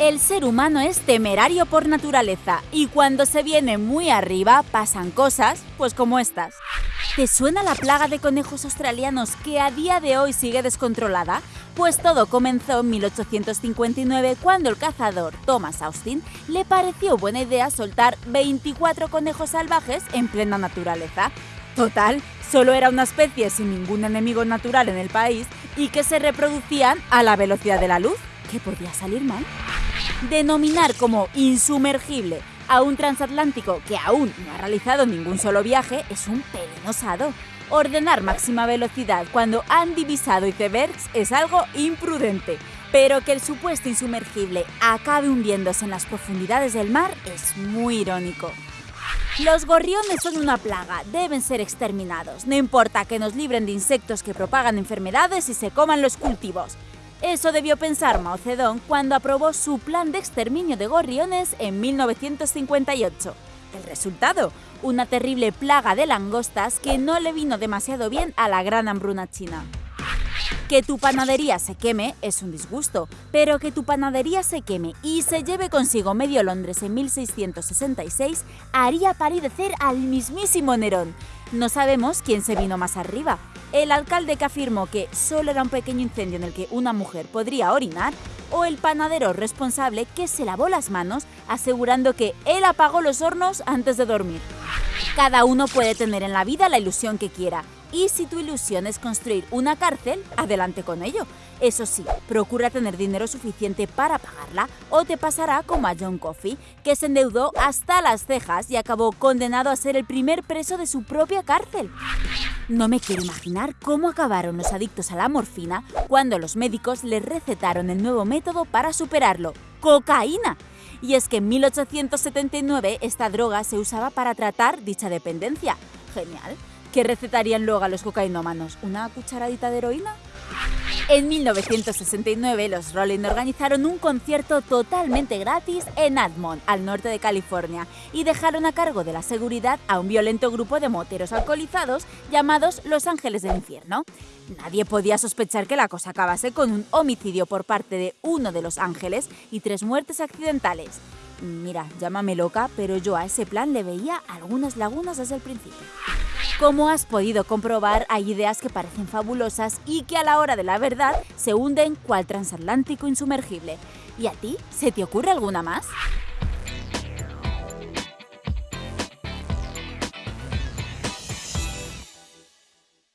El ser humano es temerario por naturaleza y cuando se viene muy arriba pasan cosas, pues como estas. ¿Te suena la plaga de conejos australianos que a día de hoy sigue descontrolada? Pues todo comenzó en 1859 cuando el cazador Thomas Austin le pareció buena idea soltar 24 conejos salvajes en plena naturaleza. Total, solo era una especie sin ningún enemigo natural en el país y que se reproducían a la velocidad de la luz. ¿Qué podía salir mal? Denominar como insumergible a un transatlántico que aún no ha realizado ningún solo viaje es un pelinosado. Ordenar máxima velocidad cuando han divisado icebergs es algo imprudente, pero que el supuesto insumergible acabe hundiéndose en las profundidades del mar es muy irónico. Los gorriones son una plaga, deben ser exterminados, no importa que nos libren de insectos que propagan enfermedades y se coman los cultivos. Eso debió pensar Mao Zedong cuando aprobó su plan de exterminio de gorriones en 1958. El resultado, una terrible plaga de langostas que no le vino demasiado bien a la gran hambruna china. Que tu panadería se queme es un disgusto, pero que tu panadería se queme y se lleve consigo medio Londres en 1666 haría palidecer al mismísimo Nerón. No sabemos quién se vino más arriba, el alcalde que afirmó que solo era un pequeño incendio en el que una mujer podría orinar, o el panadero responsable que se lavó las manos asegurando que él apagó los hornos antes de dormir. Cada uno puede tener en la vida la ilusión que quiera, y si tu ilusión es construir una cárcel, adelante con ello. Eso sí, procura tener dinero suficiente para pagarla o te pasará como a John Coffey, que se endeudó hasta las cejas y acabó condenado a ser el primer preso de su propia cárcel. No me quiero imaginar cómo acabaron los adictos a la morfina cuando los médicos les recetaron el nuevo método para superarlo, cocaína. Y es que en 1879 esta droga se usaba para tratar dicha dependencia. Genial. ¿Qué recetarían luego a los cocainómanos? ¿Una cucharadita de heroína? En 1969, los Rolling organizaron un concierto totalmente gratis en Admont, al norte de California, y dejaron a cargo de la seguridad a un violento grupo de moteros alcoholizados llamados Los Ángeles del Infierno. Nadie podía sospechar que la cosa acabase con un homicidio por parte de uno de los ángeles y tres muertes accidentales. Mira, llámame loca, pero yo a ese plan le veía algunas lagunas desde el principio. Como has podido comprobar, hay ideas que parecen fabulosas y que a la hora de la verdad se hunden cual transatlántico insumergible. ¿Y a ti? ¿Se te ocurre alguna más?